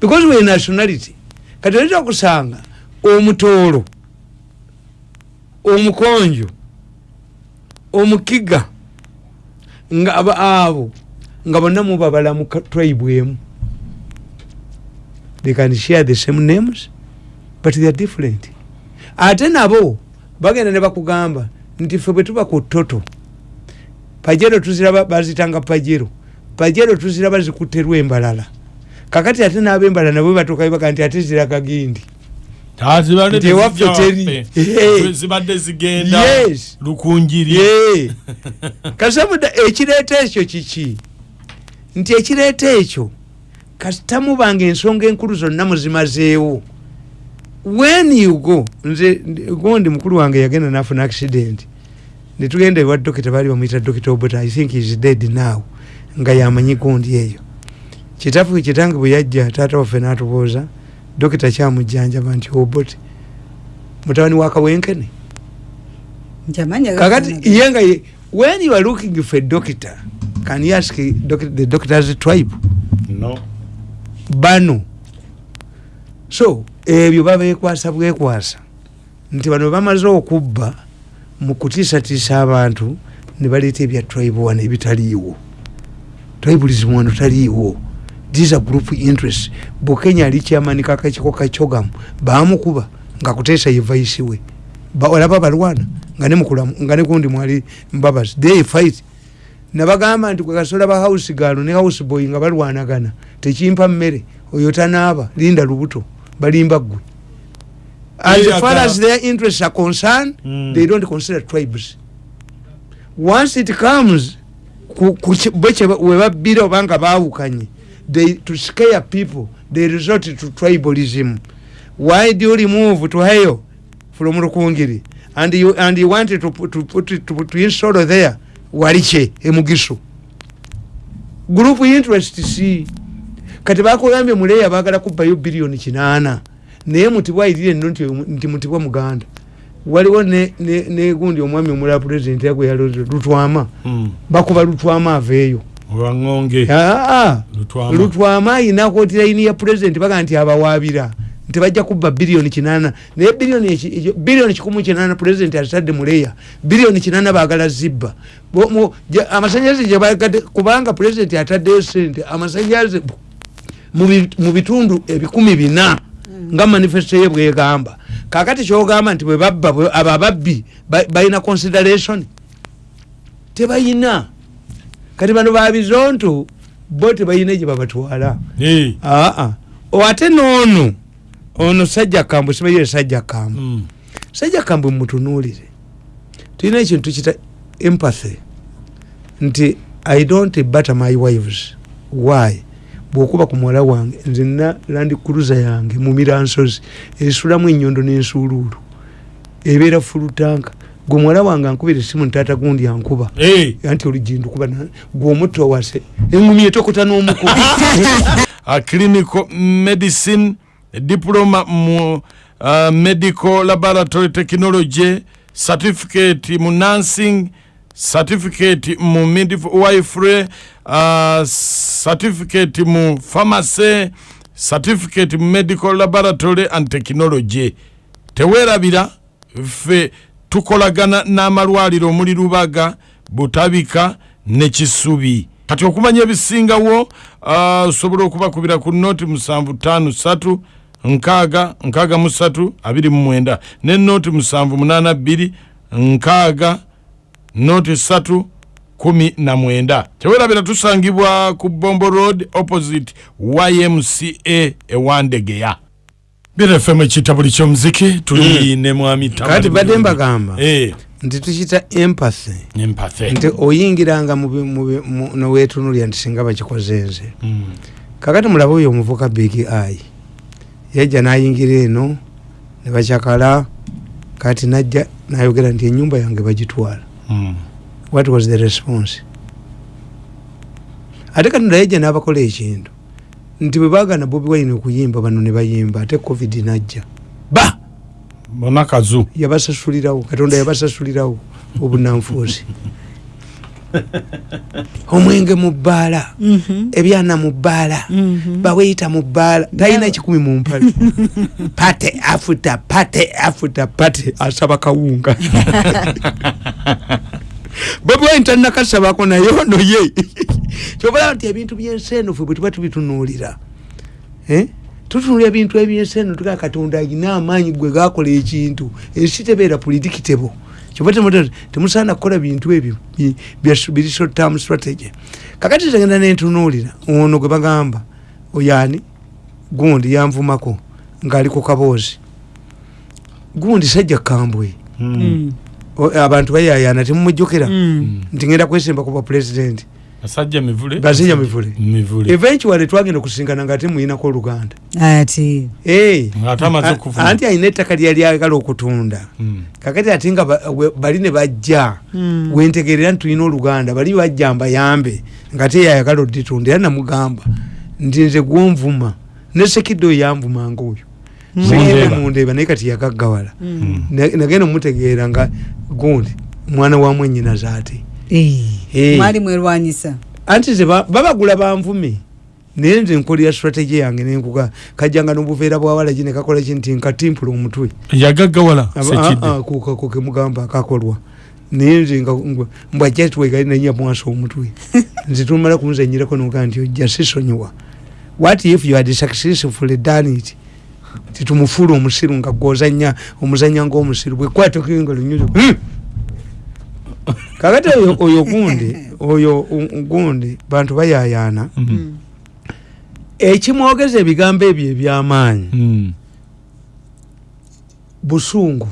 because we nationality kati oleta kusanga omutoolo omukonjo omukiga nga abo nga bonna mubabala mu ka- tribe emu. They can share the same names but they are different. Ate nabo bagenda ne bakugamba nti ffe bwe tuba ku toto pajero tuziraba bazitanga pajero pajero tuziraba zikutterwa embalala kakati ate n'abembalala nabo batuuka baga nti ate ziraga gindi Nti ewaffe teri. Zibadde zigenda lukunjiri. Kasabuda ekireeta ekyo kiki? Nti ekireeta ekyo kasita mubanga ensonga enkulu zonna muzimazeewo. When you go nze gondi mukulu wange yagenda nafuna accident. Netugenda ewa dokita baali bamuyita dokita obut i think is dead now nga yamanyi gondi eyo kitaffe kitange bwe yajja taata waffe natubuuza dokita kyamujjanjaba nti obut mutabani wa kawenkene? Njamanya kakati ye nga ye when you are looking for a doctor can you ask doc, the doctor's tribe? No. Bano. So ebyo babekwasa bwekwasa. Nti bano bamaze okubba mu kutiisatiisa abantu ne baleeta ebya tribe wano ebitaliiwo. Tribalism wano taliiwo these are group interest bukenya ali kyamani kakakiko kacogamu bamukuba nga kuteesa ye vaisi we. Ba- olaba balwana nga ne mukulamu nga ne gundi mwali mbabazi they fight. Nabagamba nti kwekasola ba house galo ne house boy nga balwanagana tekimpa mmere oyo tanaaba linda lubuto balimba ggwe. As Yeah, far as their interests are concerned Mm. they don't consider tribes. Once it comes ku- ku ki- bwe kye ba- we babbira obanga baawukanye they to scare people they resort to tribalism. Why do you remove to hayo from rukungiri? And you, and you wanted to, put- to, put it- to, to install there waliche emugiso group interest si kati bakugambye muleya bagala kubbayo biliyoni kinaana naye mutibwa nno nti nti mutibwa muganda. Waliwo ne- ne- negundi omwami omulala pulezidenti yagwe yaloze lutwama. Mm. bakuba lutwama aveeyo aa lutwama. Lutwama ayina kootiraini ya pulezidenti baga nti abawaabira. Nti bajja kubba biliyoni kinaana naye biliyoni ekyo- biliyoni kikumu kinaana pulezidenti azitadde muleya biliyoni kinaana baagala zibba. Amasanyalaze gyebagadde kubanga pulezidenti ataddeyo sente amasanyalaze mu bi- mu bitundu ebikumi bina nga manifesto ye bwegamba. Kakati kyogamba nti bwe babba abo ababbi ba- balina consideration. Tebayina kati bano babizonto bo tebayina gye babatwala. Aa o ate noono ono sajja kambwe sibayire sajja kambwe Mm. sajja kambwe mutunuulire tulina ekintu tukita empathy nti i don't butter my wives. Why? Bwokuba ku muwala wange nze nina landi cruiser yange mu miransozi esulamu enyondo n'ensuuluulu. Ebeera fulutanka gwe muwala wange ankubira esimu ntaata gundi ankuba. Anti olijindukuba gwe omutto wase engumi etokota n'omukuba a clinical medicine diploma mu uh, medical laboratory technology certificate mu nursing certificate mu midwifery uh, certificate mu pharmacy certificate mu medical laboratory and technology. Teweerabira ffe tukolagana n'amalwaliro omuli lubaga butabika ne kisubi. Kati okumanya ebisingawo uh, osobola okubakubira ku noti musanvu tano satu nkaaga nkaaga mu satu abiri mu mwenda ne noti musanvu munaana bbiri nkaaga noti satu kumi na mwenda. Tewerabira tusangibwa ku bombo road opposite ymca ewandegeya birefemu ekitabo kyomuziki tuli ne mwami kati badde Mulungi. mbagamba Eh, nti tukita empathy empathy nti oyingiranga mu bi- mu bi- mu- nowetunulya nti singa bakikoze nze. Mm. kakati mulabe oyo omuvuka big eye yajja nayingira eno ne bakyakala kati najja nayogera nti enyumba yange bagitwala. Mm. what was the response? Ate kati ndayajja n'abakola ekintu nti bwe bagana bobi wine okuyimba bano ne bayimba ate covid najja. Ba! Bona kazu yabasasulirawo katonda yabasasulirawo obunanfuusi. Omwenge mu bbaala ebyana mu bbaala baweyita mu bbaala talina kikumi mu mpale. Pate afuta pate afuta pate asaba kawunga. Bobwaini talinakasabako naye ono ye kyobalaba nti ebintu byensi eno fe bwe tuba tubitunuulira Eh? tutunula ebintu ebyensi eno tugaa katonda alina amaanyi gwe gakola ekintu ensi tebeera politikitebo kyoba temusaana kukola bintu ebyo biri short term strategy. Kakati tegenda nentunuulira ono gwe bagamba oyani gundi yanvumako ng'ali ku kaboozi. Gundi sajja kambwe. Mm. O- abantu bayayana temumujjukira. Mm. nti ngenda kwesimba kuba pulezidenti basajja mivule basajja mivule mivule eventually twagenda okusinkana nga temuyinako oluganda ati Eh, okufuna anti alina ettaka lyali ayagala okutunda Mm. kakati ate nga bali ne bajja Mm. wentegerera nti tulina oluganda bali bajja mbayambe nga te yayagala oditunda era namugamba nti nze gwonvuma ne sekidde oyo yanvumanga oyo sekidde Mundeeba. naye kati yagaggawala Mm. Na- nagenda mutegeera nga gundi mwana wa mwenyina zaate Eh. Eh. Mwali mwerwanyisa. Anti babagula banvume naye nze nkolera strategy yange nenkuga. Kajjanga nobuveera bwawala gine kakola ki nti nkatimpula omutwe. Yagaggawala ah, ah, ku- ku- ku- kemugamba akakolwa. Naye nze nga- nga- mbwajatwegali nanya mwasa omutwe. Nze tumala kunzenyirako noga nti ojja sisonyiwa. What if you had successfully done it? Titumufuula omusiru nga gwozanya omuzanya ngaomusiru bwekwatokenga lunyuzo kakati oyo oyo gundi oyo gundi bantu bayayana. Mm. ekimwogeza ebigambo ebyo ebyamaanyi. Mm. busungu.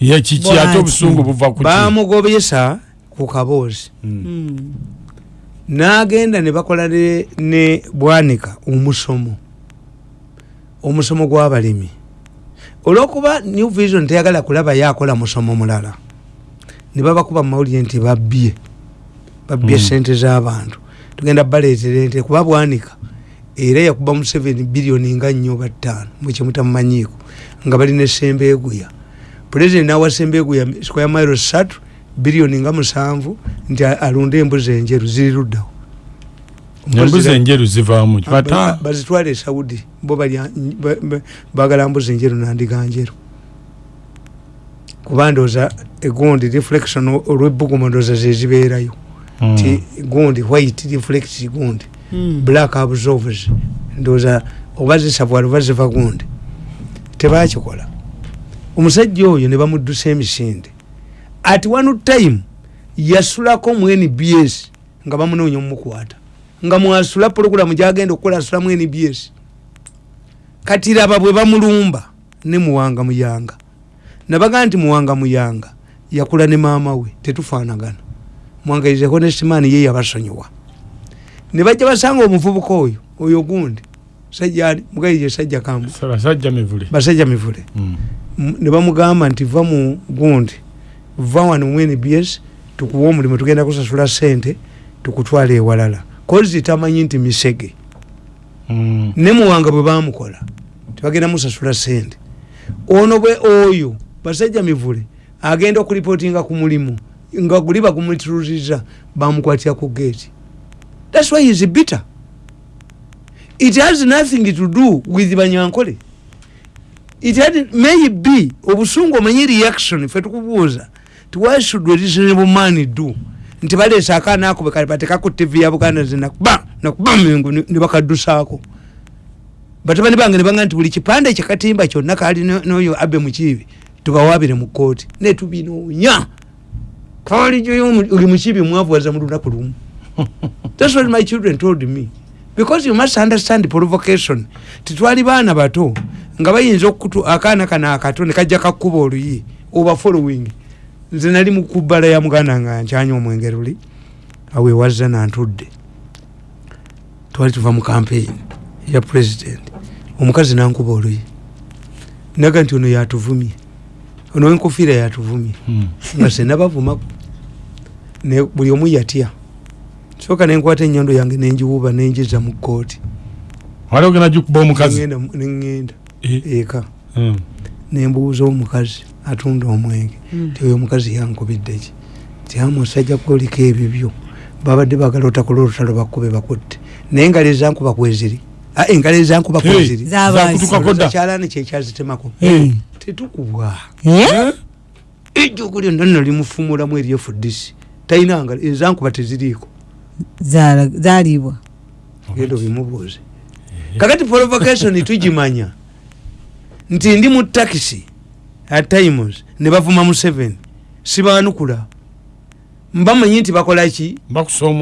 Ye kiki ate obusungu buva ku bamugobesa ku kaboozi Mm. Mm. n'agenda ne bakola ne, ne bwanika omusomo. Omusomo gw'abalimi. Olwokuba new vision teyagala kulaba yakola musomo mulala ne babakuba mumawulire nti babbye babbye Mm. sente z'abantu. Tugenda baleetera ente kuba bwanika era yakuba mu 7 biliyoni nga nnyo oba ttaano mukimutamumanyiiko nga balina esembeeguya pulezidenti nawa sembeeguya square mile satu biliyoni nga musanvu nti a- alunde embuzi enjeru ziri luddawo. Embuzi enjeru zivaamu Ba- bata bazitwale e saudi bo bagala mbuzi njeru nandiga njeru kuba ndooza egundi reflection o- olwebbugumu ndooza zezibeerayo Mm. ti gundi white reflect gundi. Mm. black absorbs ndooza oba zisavwala oba ziva gundi tebakikola. Omusajja oyo ne bamuddusa emisinde. At one time yasulako mu nbs nga bamunoonya omumukwata nga mwasula pologulamu gyagenda okukola asula mu nbs kati raba bwe bamulumba ne muwanga muyanga nabaga nti muwanga muyanga. Yakula ne maama we tetufaanagana. Mwangaize honestman ye yabasonyiwa. Ne bajja basanga omuvubuka oyo oyo gundi sajjani mugaije sajja kambu basajja mivule. Mm. Ne bamugamba nti va mu gundi va wano mu nbs tukuwa omulimu tugenda kusasula sente tukutwala ewalala. Kozi tamanyi nti misege. Mm. ne muwanga bwe bamukola tebagenda musasula sente ono bwe oyo basajja mivule agenda okuripootinga ku mulimu nga guli bagumutuluziza bamukwatira ku geeti thats why is bitter. It has nothing to do with banyankole. It had maybe obusungu omanyi reaction fe tukubuuza ti why should a reasonable man do? Nti baleesa akaana ako bekabateka ku tv ya buganda zinakuba nakuba mengu ne bakaddusaako. Batabani bange nebanga nti buli kipande kyakatimba kyonna kali no- noyo abe mukiibi tubawabire mu kooti netubinoonya kalijoyo oli mukiibi mwavuwaza mu lunaku lumu. Thats what my children told me. Because you must understand provocation. Titwali baana bato nga bayinza okutu akaana kana akato nekajja kakuba oluyi oba following. Nze nali mukubbala ya muganda nga nkyanya omwenge luli awewazza nantudde. Twali tuva mu campaign ya president. Omukazi nankuba oluyi. Naga nti ono yatuvumye ono wenkofiira yatuvumye nga senabavumako ne buli omu yatya. Soka nenkwata enyondo yange nenjiwuba nenjiza mu kooti wali ogenda gikuba omukazi? Nengenda Eh, eka. Mm. nembuuza omukazi atunda omwenge. Mm. ti oyo omukazi yankubidde ki? Ti ama osajja kwoliko ebibyo. Babadde bagala otakola olutalo bakube bakutte naye engalo ezankuba kweziri engalo ezankuba kweziri kyalani kyekyazitemako Eh. tetukubwa. Eh? ejjuku lyonna nno limufumulamu eryefudisi talina ngalo ezankuba teziriiko. Zaala- zaalibwa. Genda obimubuuze kakati provocation tugimanya nti ndi mu takisi at times ne bavuma mu seven sibaanukula mbamanyi nti bakolaki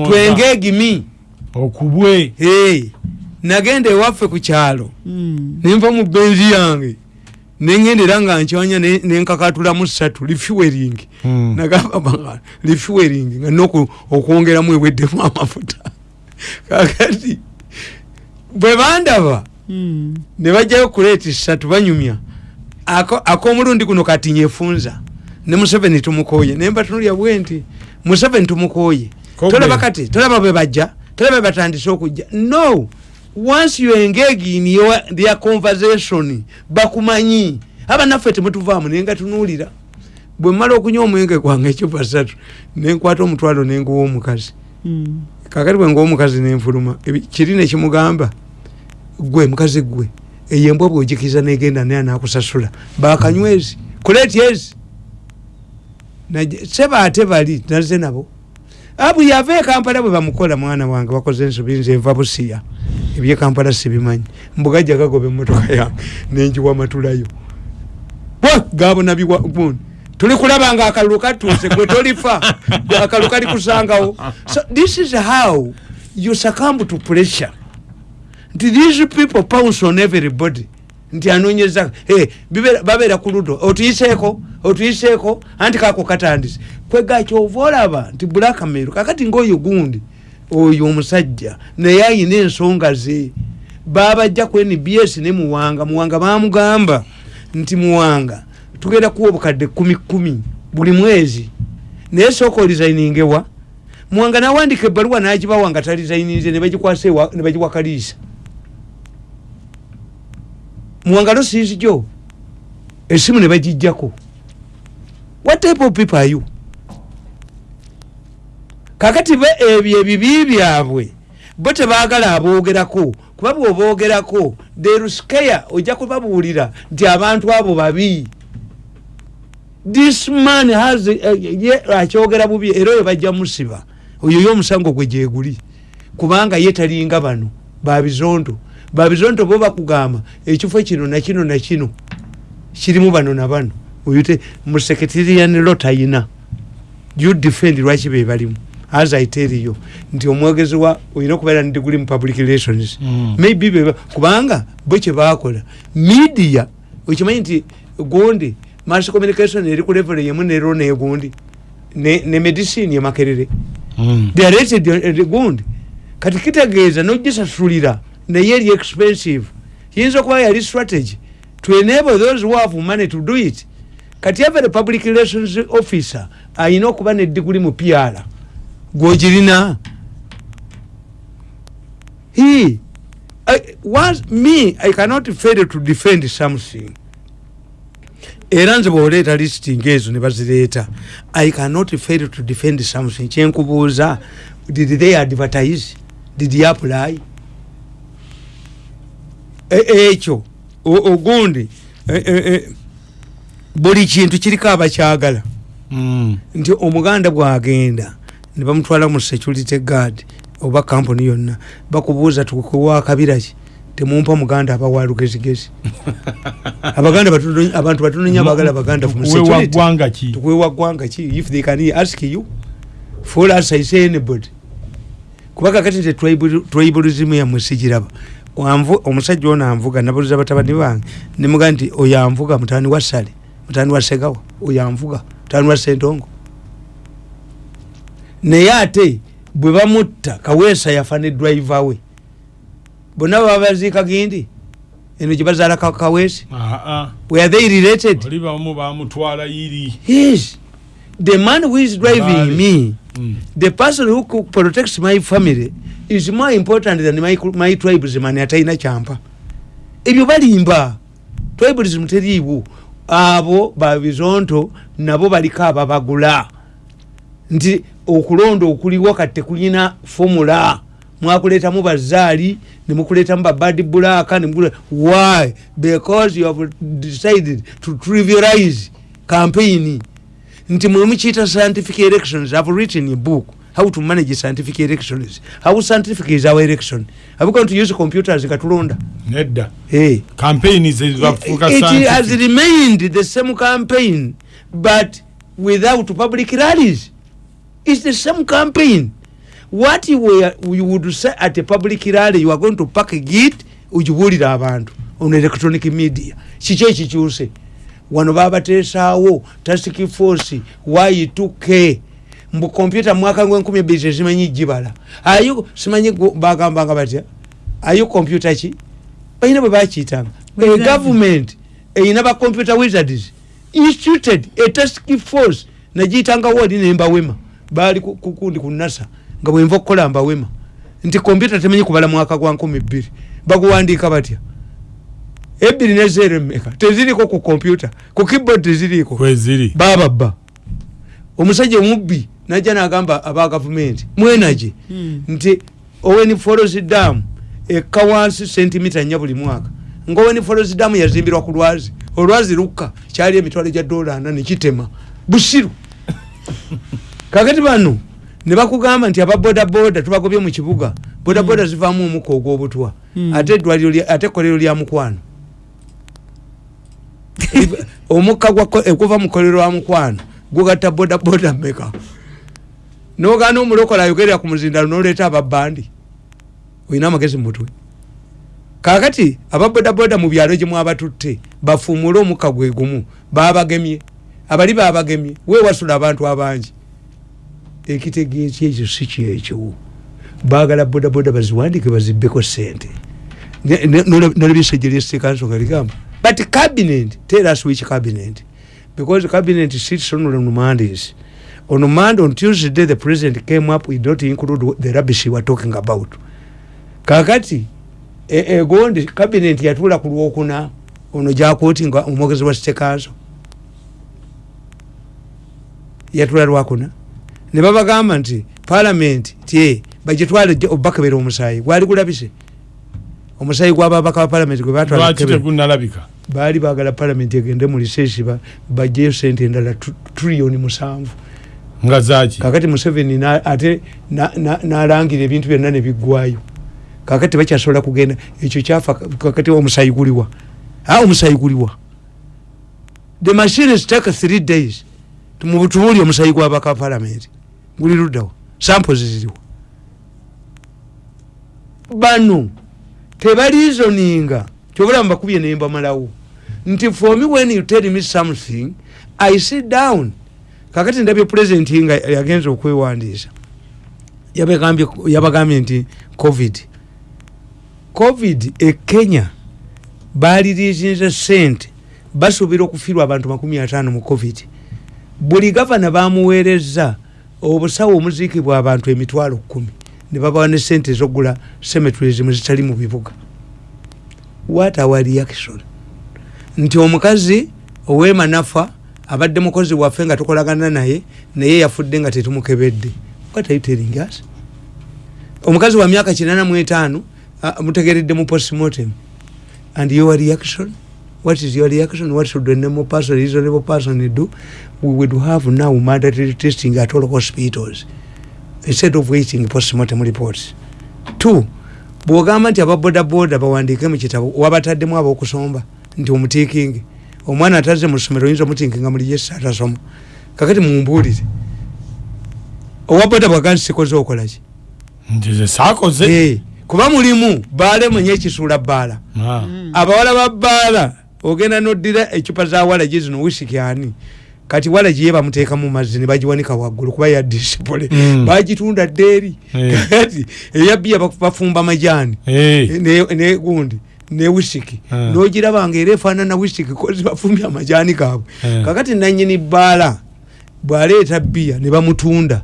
twenge egimi okubwe. Hey, nagenda ewaffe ku kyalo. Mm. nenva mu benzi yange. Nengenda era nga nkyanya ne- nenkakatulamu ssatu lifuwering Mm. nagamba lifuwering nga noku okwongeramu eweddemu amafuta. Kakati bwe bandaba Mm. ne bajjayo kuleeti ssatu banyumya. Ako- ak'omulundi guno kati nyefunza ne museveni tumukoye nemba tunulya bwe nti museveni tumukoye Kobe. tolaba kati tolaba bwe bajja tolaba bwe batandise okujja. No once you engage in your, their conversation bakumanyi. Abanaffe temutuvaamu naye nga tunuulira bwe mmala okunywa omwenge gwange ecupa ssatu nenkwata omutwalo nenguwa omukazi. Mm. kakati bwe nguwa omukazi nenfuluma kiri nekimugamba gwe mukazi gwe eyo embwa bwogikiza negenda naye anakusasula bakanywezi kuleeti ezi seba ate bali naze nabo. Abu yava ekampala bwe bamukola mwana wange wakoze ensobi nze nva busiya ebyekampala sibimanyi. Mbugajja gagoba emmotoka yange nenjiwa matulayo gabona biwagundi tuli kulaba nga akalulu katuuse gwe tolifa akalulu kali kusangawo. So this is how you succumb to pressure. Nti these people pounce on everybody. Nti anonyeza hey, babeera ku ludo. Otuyiseeko otuyiseeko anti kako katandise. Kwegakyova olaba nti bulakameru kakati ngaoyo gundi oyo omusajja naye ayina ensonga ze. Babajja ku nbs ne muwanga muwanga bamugamba nti muwanga tugenda kuwa obukadde kumi kumi buli mwezi naye sooka olizayiningewa muwanga nawandika ebbaluwa nagibawa nga talizayininze ne bagikwasa ewa- ne bagiwakaliisa muwangalo siizi gyo? Esimu ne bagijjako. What type of people are you kakati be ebyo ebibi byabwe bo tebaagala aboogerako. Kuba bwoboogerako theruskaya ojja kubabuulira nti abantu abo babi. This man has eh, ye akyogera bubi era oyo bajja musiba. Oyo yo omusango gwe gyeguli kubanga ye talinga bano babizondo babizondo bo bakugamba ekifo kino nakino nakino kirimu bano na bano. Oyute musekretarian lo tayina you defend lwaki be balimu as i tell you nti omwogezi wa olina okubeera ne degree mu public relations. Mm. maybe beba kubanga bo kyebakola media okimanyi nti gundi mass communication eri ku level yemu nero negundi ne, ne medicine yemakerere Mm. they are rated gundi. Kati kitegeeza nogisasulira naye eri expensive. Yinza okuba yali strategy to enable those who have money to do it. Kati every public relations officer ayina okuba nediguli mu pyala gwogirina he I, was, me i cannot fail to defend something. Era nze bwoleeta lisiti ngaezo ne bazireeta i cannot fail to defend something. Kyenkubuuza did they advertise? Did you apply? E- ekyo o- ogundi e- e- e, buli kintu kiriko abakyagala Mm. nti omuganda bwagenda ne bamutwala mu security guard oba kampuni yonna bakubuuza tukuwa kabiraki temumpa muganda abawa lugezigezi. Abaganda abantu batono nyo abagala baganda tukuwewa ggwanga ki? If they can ask you for us i say anybody. Kuba kakati tribal- tribalism yamwe sigiraba omusajja ono anvuga nabuliza batabani bange nemuga nti oyo anvuga mutani wa sale? Mutani wa segawa? Oyo anvuga? Mutani wa sentongo naye ate bwe bamutta kaweesa yafa ne driver we. Bonna baba baziika gindi eno gye bazaala ka- kaweesi. Ah, ah. were they related? Yes. The man who is driving Bali. me Mm. the person who protects my family is more important than my, my tribesman atalina kyampa. Ebyo balimba tribalism teriiwo. Abo babizonto nabo baliko ababagula nti okulonda okuliwo kati tekulina fomula mwakuletamu bazaali nemukuletamu babad nemukule- why? Because you have decided to trivialize campaign. Nti mwemukiita scientific elections i've written a book how to manage scientific elections how scientific is our election. Are we going to use computers katulonda nedda. Hey. campaign zebafuuka it has remained the same campaign but without public rallies it's the same campaign. What you, were, you would say at a public rally you are going to package it ukibuulira abantu on electronic media. Kiki ekikyuse? Wano babateesaawo task force y2k mbu kompyuta mwaka enkumi ebiri tezimanyi gibala. Ayo simanyi bagambanga batya? Ayo kompyuta ki? Balina bwe bakiyitanga a government eyina ba computer wizards instituted a task force nagiyitanga wodi nembawema baali ku- ku- nasa nga bwenva okukola mbawema nti kompyuta temanyi kubala mwaka gwa nkumi bbiri. Baguwandiika batya? Ebbiri nezero emeka teziriko ku kompyuta ku keyboard kweziri bababba omusajja omubbi najja nagamba aba gavumenti mwenage Hmm. nti owen folos dam ekka wansi sentimita nnya buli mwaka. Nga owen folos dam yazimbirwa ku lwazi. Olwazi lukka kyali emitwalo gya dola ana nekitema busiru kakati bano ne bakugamba nti ababodaboda tubagobye mu kibuga. Bodaboda zivaamu omuka ogw'obutwa. Mm. ate eddwaliro ate ekkolero lya mukwano. Omukka okuva mu kolero wa mukwano gugatta bodaboda meka nogana omulokola ayogerera ku muzindalo noleeta ababandi olina amagezi mumutwe kakati ababodaboda mu byalo gye mwabatutte bafuumule omukka gwe gumu babagemye abali babagemye wewasula abantu abangi ekitegeeki ekyo si kyekyo. Baagala bodaboda baziwandike bazibbeko sente nolebisejje lyesitekanso nga ligamba. But cabinet tell us which cabinet. Because cabinet sits on on mondays. On monday on tuesday the president came up we don't include the rubbish we were talking about. Kakati e- egondi cabinet yatuula ku lwokuna ono gyakoti nga omwogezi wa sitekanso yatula lwakuna ne babagamba nti parliament tie bagitwale obubakebera omusaayi gwali gulabise? Omusaayi gwababaka ba parliament gwe batwala lwaki Kebera. tegunalabika baali bagala parliament egende mu liseesi bajjeyo sente endala triliyoni musanvu. Nga zaki kakati museveni na- ate na- na- nalangira ebintu byonna nebiggwayo kakati bakyasobola kugenda ekyo kyafa kakati omusayi guliwa. A omusayi guliwa. The machines take three days. Tumubutubuuli omusayi gwabaka parliament guli luddawa samples ziriwa bano tebalizoninga. Kyobulamu bakubye nembamalawo nti for me when you tell me something i sit down. Kakati ndabye president nga yagenza okwewandiisa. Yabagambye- nti covid. Covid e kenya balirizinze sente basuubira okufiirwa abantu makumi ataano mu covid. Buli gavana bamuweereza obusawo omuziikibwa abantu emitwalo kumi. Ne babawa ne sente ezokugula cemeteries zitali mu bibuga. What our reaction. Nti omukazi owema nafa abadde mukozi waffe nga tukolagana naye naye yafudde nga tetumukebedde. What are you telling us? Omukazi wa myaka kinana mu etaano mutegeredde mu postmortem. And your reaction what is your reaction? What should a normal person reasonable person do? We would have now mandatory testing at all hospitals instead of waiting postmortem reports. Two bwogamba nti ababodaboda bawandiike mu kitabo wabataddemu abokusomba nti omutiikingi omwana ataze mu ssomero oyinza omutiikinga muli yesi atasoma kakati mumbuulire owaboda bwaga nti sikoze okolaki ntize sakoze Eh, kuba mulimu baale mwenye ekisuula bbaala. Ah. abawala ba bbaala ogenda noddira ecupa za walagi zino wisiki ani? Kati walagi ye bamuteeka mu mazzi ne bagiwanika waggulu kuba ya disipule Mm. bagitunda ddeeri. Eh. kati eyabbiya bafumba majaani Eh, ne- ne gundi ne wisiki Ah. nogiraba nga era efaanana wisiki kozi bafumbye amajaani gaabwe. Eh. kakati nanyini bbaala bwaleeta bbiya ne bamutunda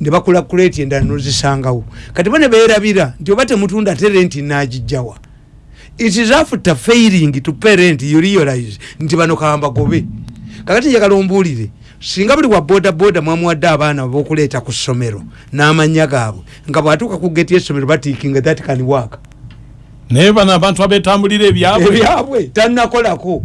ne bakula kuleeti endala nozisangawo. Kati bo ne beerabira nti oba temutunda ate renti nagijjawa it is after failing to pay rent you realize nti bano kamba gobe. Kakati njagala ombuulire singa buli wa boda boda mwamuwadde abaana bokuleeta ku ssomero n'amanya gaabwe nga bwatuuka ku geti y'essomero batiikinga that can work. Naye bano abantu abetambulira ebyabwe. Ebyabwe tannakolako